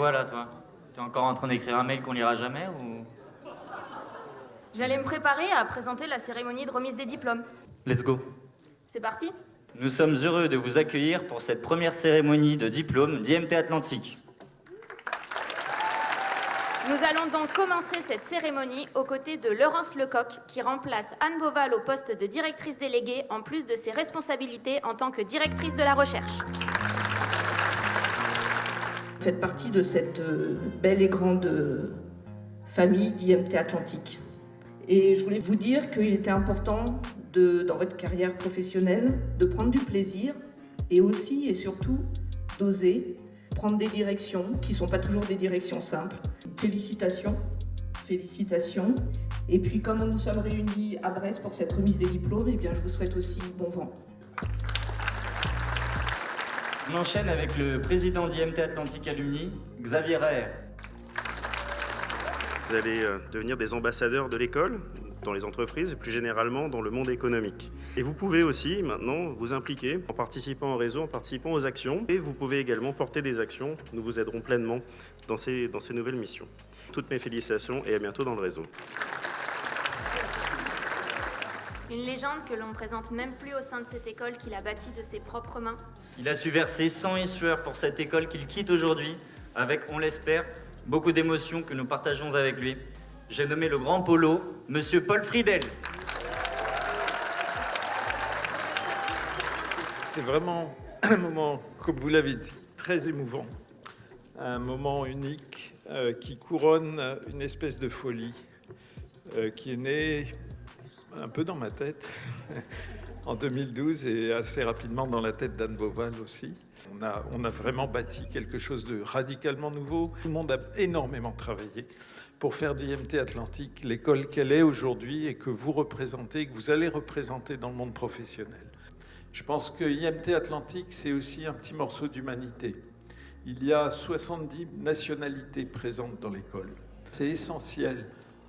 quoi là, toi T'es encore en train d'écrire un mail qu'on lira jamais ou J'allais me préparer à présenter la cérémonie de remise des diplômes. Let's go. C'est parti Nous sommes heureux de vous accueillir pour cette première cérémonie de diplôme d'IMT Atlantique. Nous allons donc commencer cette cérémonie aux côtés de Laurence Lecoq, qui remplace Anne Boval au poste de directrice déléguée, en plus de ses responsabilités en tant que directrice de la recherche. Vous faites partie de cette euh, belle et grande euh, famille d'IMT Atlantique. Et je voulais vous dire qu'il était important, dans votre carrière professionnelle, de prendre du plaisir et aussi et surtout d'oser prendre des directions qui ne sont pas toujours des directions simples. Félicitations, félicitations. Et puis comme nous sommes réunis à Brest pour cette remise des diplômes, eh bien, je vous souhaite aussi bon vent. On enchaîne avec le président d'IMT Atlantique Alumni, Xavier Raer. Vous allez euh, devenir des ambassadeurs de l'école dans les entreprises et plus généralement dans le monde économique. Et vous pouvez aussi maintenant vous impliquer en participant au réseau, en participant aux actions. Et vous pouvez également porter des actions. Nous vous aiderons pleinement dans ces, dans ces nouvelles missions. Toutes mes félicitations et à bientôt dans le réseau. Une légende que l'on ne présente même plus au sein de cette école qu'il a bâtie de ses propres mains. Il a su verser sang et sueur pour cette école qu'il quitte aujourd'hui, avec, on l'espère, beaucoup d'émotions que nous partageons avec lui. J'ai nommé le grand polo, Monsieur Paul Friedel. C'est vraiment un moment, comme vous l'avez dit, très émouvant. Un moment unique euh, qui couronne une espèce de folie euh, qui est née un peu dans ma tête en 2012 et assez rapidement dans la tête d'Anne Boval aussi. On a, on a vraiment bâti quelque chose de radicalement nouveau. Tout le monde a énormément travaillé pour faire d'IMT Atlantique l'école qu'elle est aujourd'hui et que vous représentez, que vous allez représenter dans le monde professionnel. Je pense que IMT Atlantique, c'est aussi un petit morceau d'humanité. Il y a 70 nationalités présentes dans l'école. C'est essentiel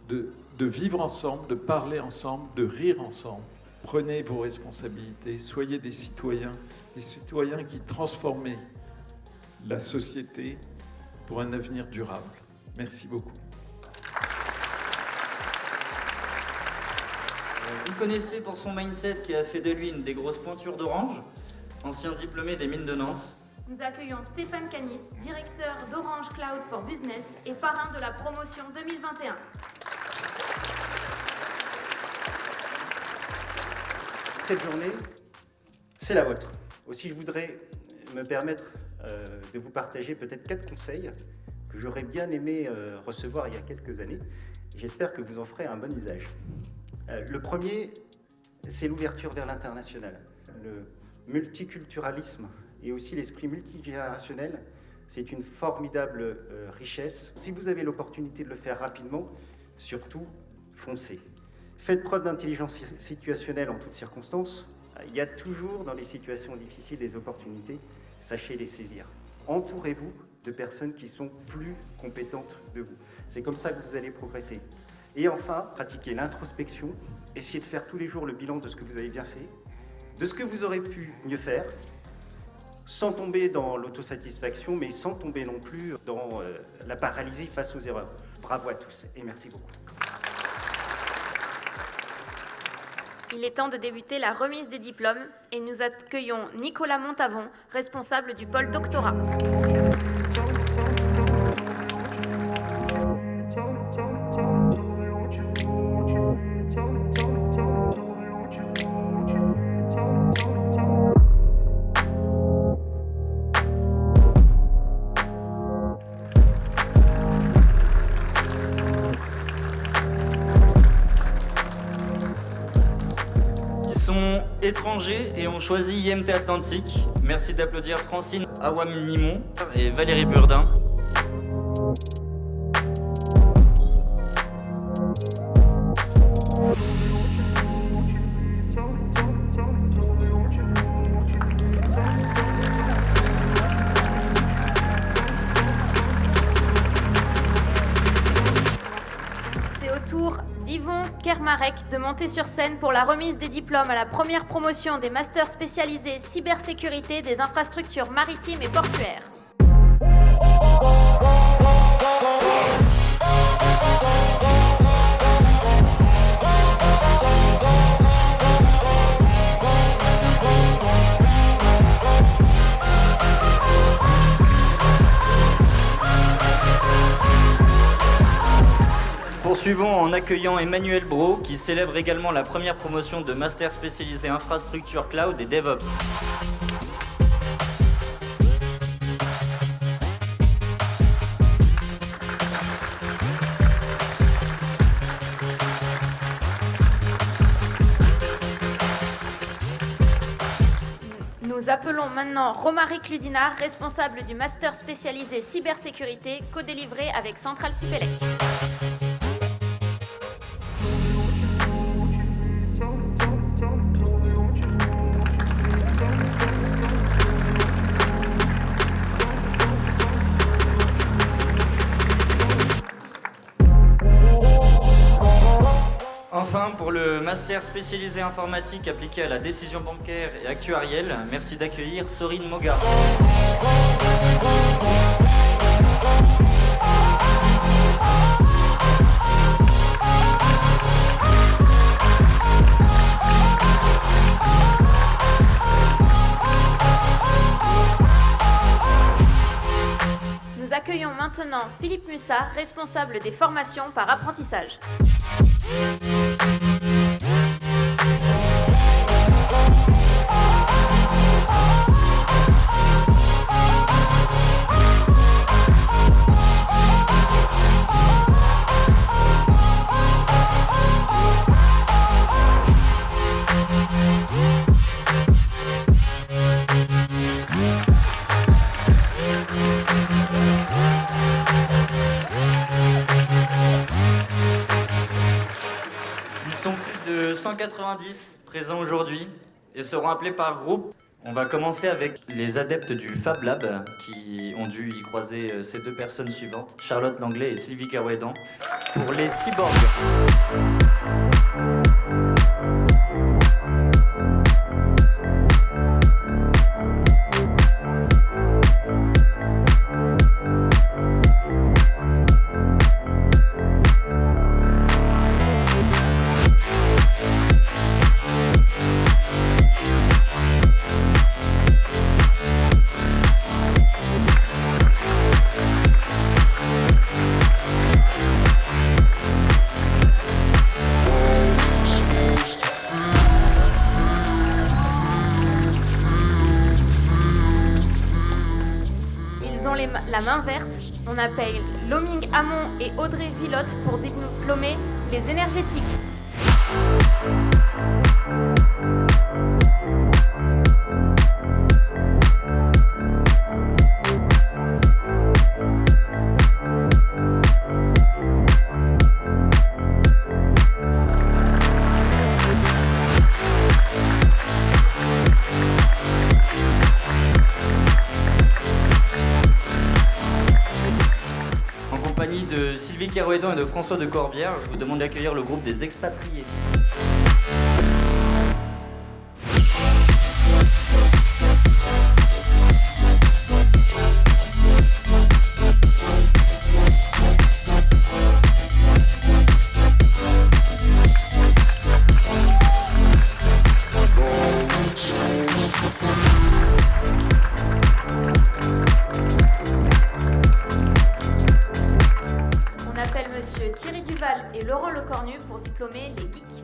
de, de vivre ensemble, de parler ensemble, de rire ensemble. Prenez vos responsabilités, soyez des citoyens, des citoyens qui transforment la société pour un avenir durable. Merci beaucoup. Vous connaissez pour son mindset qui a fait de lui une des grosses pointures d'Orange, ancien diplômé des mines de Nantes. Nous accueillons Stéphane Canis, directeur d'Orange Cloud for Business et parrain de la promotion 2021. Cette journée, c'est la vôtre. Aussi, je voudrais me permettre euh, de vous partager peut-être quatre conseils que j'aurais bien aimé euh, recevoir il y a quelques années. J'espère que vous en ferez un bon usage. Euh, le premier, c'est l'ouverture vers l'international. Le multiculturalisme et aussi l'esprit multigénérationnel, c'est une formidable richesse. Si vous avez l'opportunité de le faire rapidement, surtout, foncez. Faites preuve d'intelligence situationnelle en toutes circonstances. Il y a toujours dans les situations difficiles des opportunités, sachez les saisir. Entourez-vous de personnes qui sont plus compétentes de vous. C'est comme ça que vous allez progresser. Et enfin, pratiquez l'introspection, essayez de faire tous les jours le bilan de ce que vous avez bien fait, de ce que vous aurez pu mieux faire, sans tomber dans l'autosatisfaction, mais sans tomber non plus dans euh, la paralysie face aux erreurs. Bravo à tous et merci beaucoup. Il est temps de débuter la remise des diplômes et nous accueillons Nicolas Montavon, responsable du pôle doctorat. Sont étrangers et ont choisi IMT Atlantique. Merci d'applaudir Francine Awam-Mimon et Valérie Burdin. De monter sur scène pour la remise des diplômes à la première promotion des masters spécialisés cybersécurité des infrastructures maritimes et portuaires. En accueillant Emmanuel Bro, qui célèbre également la première promotion de master spécialisé infrastructure cloud et DevOps. Nous appelons maintenant Romaric Ludina, responsable du master spécialisé cybersécurité, co-délivré avec Centrale Supélec. Master spécialisé informatique appliqué à la décision bancaire et actuarielle, merci d'accueillir Sorine Moga. Nous accueillons maintenant Philippe Mussat, responsable des formations par apprentissage. 90 présents aujourd'hui et seront appelés par groupe. On va commencer avec les adeptes du Fab Lab qui ont dû y croiser euh, ces deux personnes suivantes, Charlotte Langlais et Sylvie Carouédan, pour les cyborgs. Appelle Loming Hamon et Audrey Villotte pour diplômer les énergétiques. Sylvie Carouédan et de François de Corbière, je vous demande d'accueillir le groupe des expatriés. Et Laurent Lecornu pour diplômer les geeks.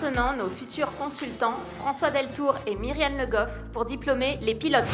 Maintenant nos futurs consultants, François Deltour et Myriam Le Goff, pour diplômer les pilotes.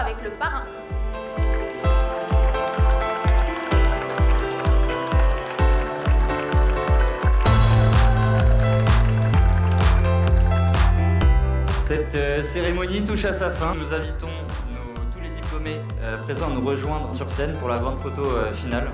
Avec le parrain. Cette euh, cérémonie touche à sa fin. Nous invitons tous les diplômés euh, présents à nous rejoindre sur scène pour la grande photo euh, finale.